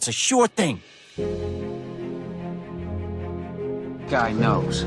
It's a sure thing. Guy knows.